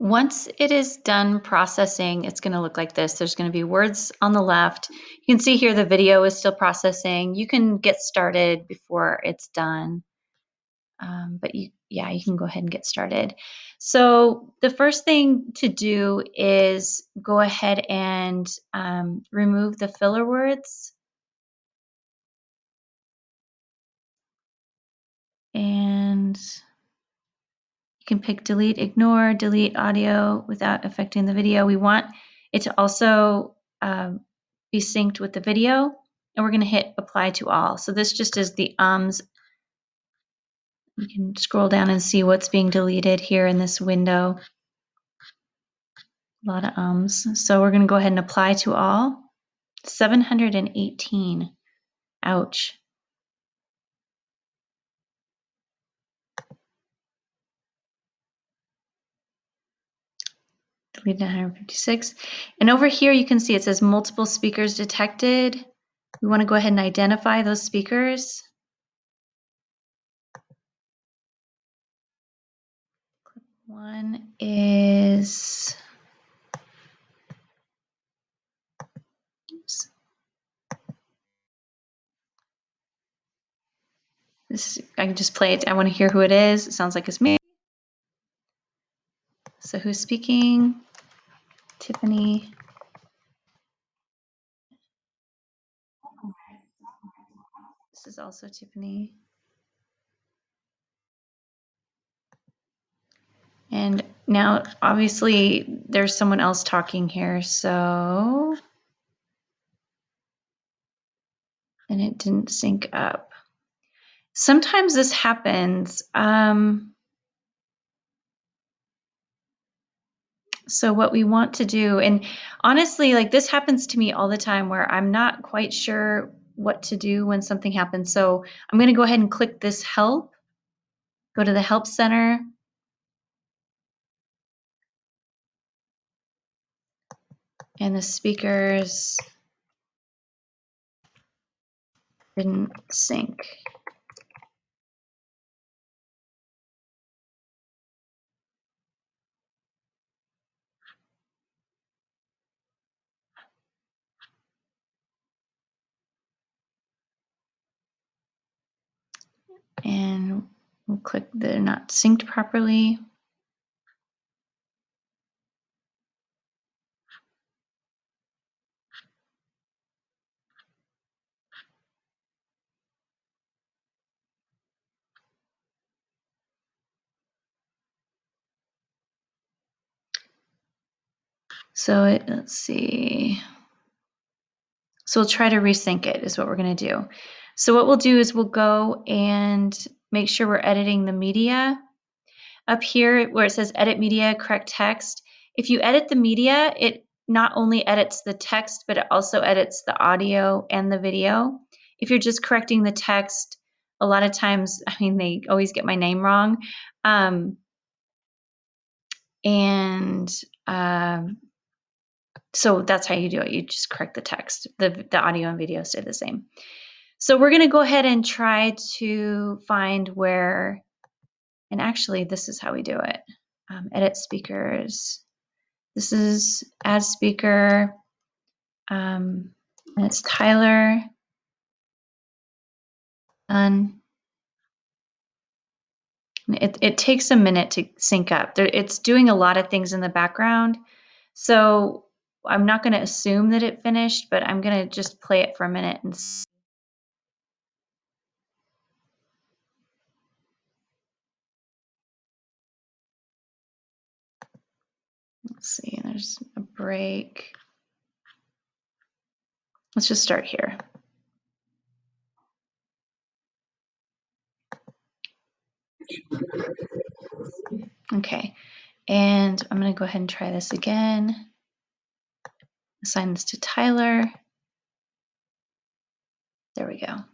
Once it is done processing, it's going to look like this. There's going to be words on the left. You can see here the video is still processing. You can get started before it's done. Um, but you, yeah, you can go ahead and get started. So the first thing to do is go ahead and um, remove the filler words. And you can pick delete, ignore, delete audio without affecting the video. We want it to also um, be synced with the video. And we're going to hit apply to all. So this just is the ums you can scroll down and see what's being deleted here in this window. A lot of ums. So we're going to go ahead and apply to all. 718. Ouch. 156. And over here you can see it says multiple speakers detected. We want to go ahead and identify those speakers. One is oops. This I can just play it. I want to hear who it is. It sounds like it's me. So who's speaking? Tiffany. This is also Tiffany. And now, obviously, there's someone else talking here, so. And it didn't sync up. Sometimes this happens. Um, so what we want to do, and honestly, like this happens to me all the time where I'm not quite sure what to do when something happens. So I'm going to go ahead and click this help, go to the help center, and the speakers didn't sync. And we'll click they're not synced properly. So it, let's see. So we'll try to resync it is what we're going to do. So what we'll do is we'll go and make sure we're editing the media. Up here where it says edit media, correct text, if you edit the media, it not only edits the text, but it also edits the audio and the video. If you're just correcting the text, a lot of times, I mean, they always get my name wrong. Um, and um, so that's how you do it. You just correct the text. The, the audio and video stay the same. So we're going to go ahead and try to find where, and actually this is how we do it. Um, edit speakers. This is add speaker. Um, and it's Tyler. Done. It, it takes a minute to sync up. There, it's doing a lot of things in the background. So I'm not going to assume that it finished, but I'm going to just play it for a minute and see. Let's see, there's a break. Let's just start here. Okay, and I'm going to go ahead and try this again. Assign this to Tyler. There we go.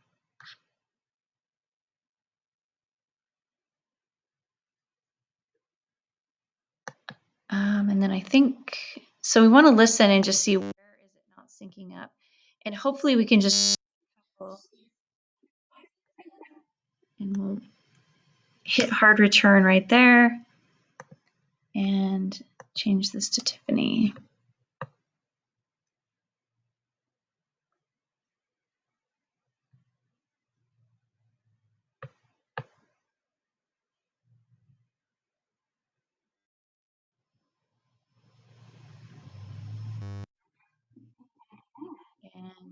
Um, and then I think, so we want to listen and just see where is it not syncing up. And hopefully we can just, and we'll hit hard return right there. And change this to Tiffany.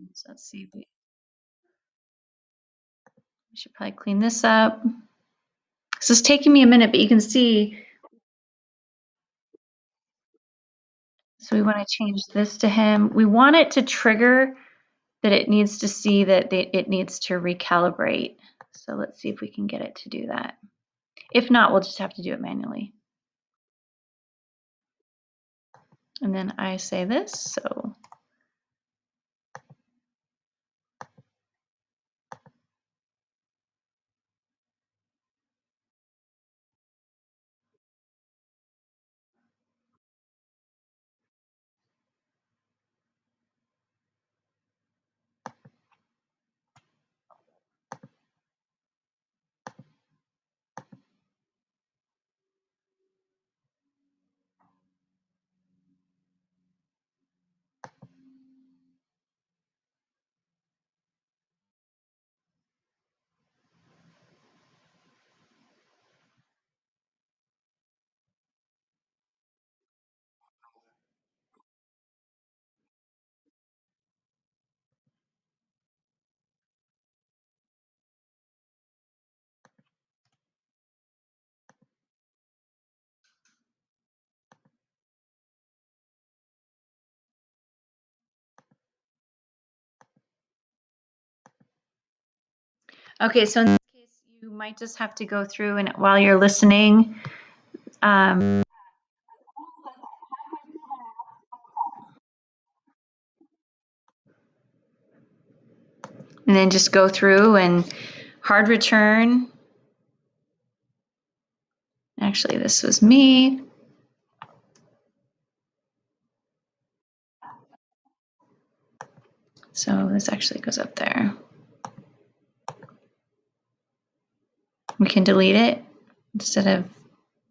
And let's see, we should probably clean this up. This is taking me a minute, but you can see. So we want to change this to him. We want it to trigger that it needs to see that it needs to recalibrate. So let's see if we can get it to do that. If not, we'll just have to do it manually. And then I say this, so. Okay, so in this case, you might just have to go through and while you're listening, um, and then just go through and hard return. Actually, this was me. So this actually goes up there. We can delete it instead of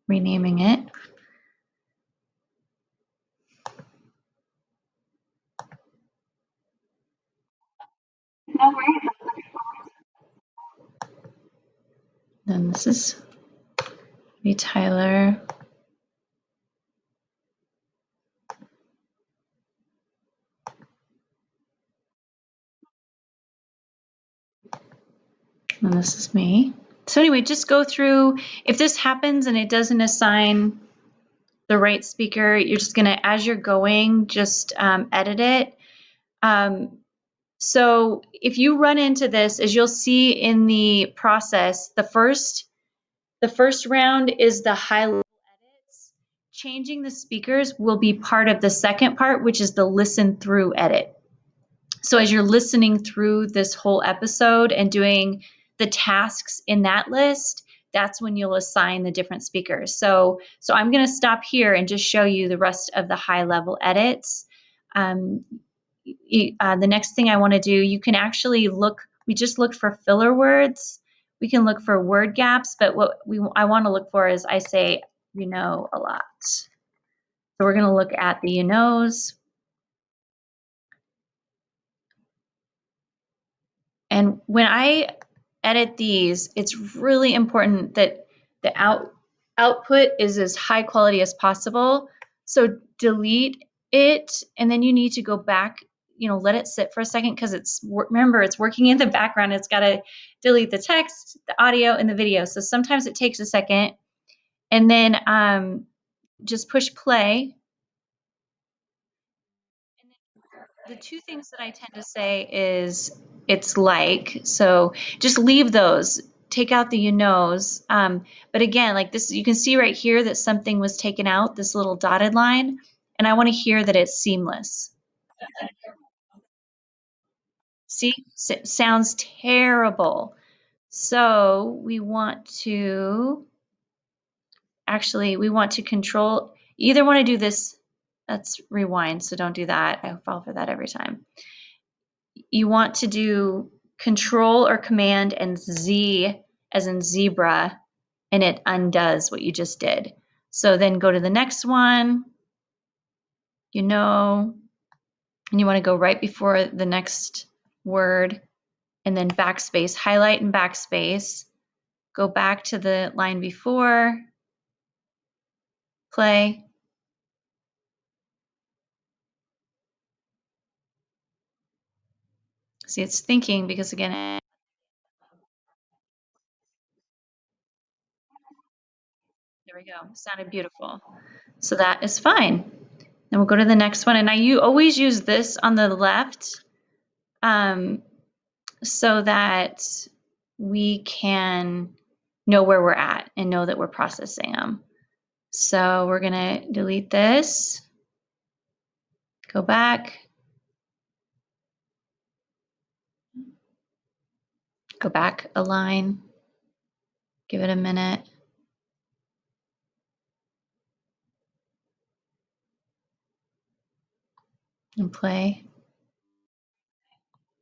renaming it. Then this is be Tyler. And this is me. So anyway, just go through. If this happens and it doesn't assign the right speaker, you're just gonna, as you're going, just um, edit it. Um, so if you run into this, as you'll see in the process, the first the first round is the high level edits. Changing the speakers will be part of the second part, which is the listen through edit. So as you're listening through this whole episode and doing the tasks in that list, that's when you'll assign the different speakers. So, so I'm going to stop here and just show you the rest of the high level edits. Um, uh, the next thing I want to do, you can actually look, we just looked for filler words. We can look for word gaps, but what we I want to look for is I say, you know, a lot. So we're going to look at the you knows. And when I edit these, it's really important that the out, output is as high quality as possible. So delete it, and then you need to go back, you know, let it sit for a second because it's, remember, it's working in the background. It's got to delete the text, the audio, and the video. So sometimes it takes a second. And then um, just push play. The two things that I tend to say is it's like. So just leave those. Take out the you knows. Um, but again, like this, you can see right here that something was taken out, this little dotted line, and I want to hear that it's seamless. See, S sounds terrible. So we want to, actually, we want to control, either want to do this, let's rewind, so don't do that. I fall for that every time you want to do control or command and Z as in zebra, and it undoes what you just did. So then go to the next one, you know, and you want to go right before the next word and then backspace, highlight and backspace. Go back to the line before, play. See, it's thinking because again, there we go. Sounded beautiful. So that is fine. Then we'll go to the next one. And I you always use this on the left um, so that we can know where we're at and know that we're processing them. So we're going to delete this, go back, go back a line, give it a minute. And play.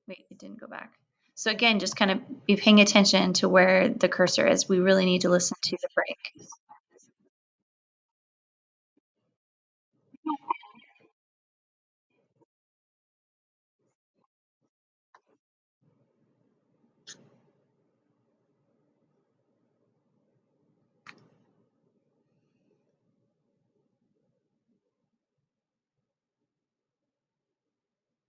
Wait, it didn't go back. So again, just kind of be paying attention to where the cursor is. We really need to listen to the break.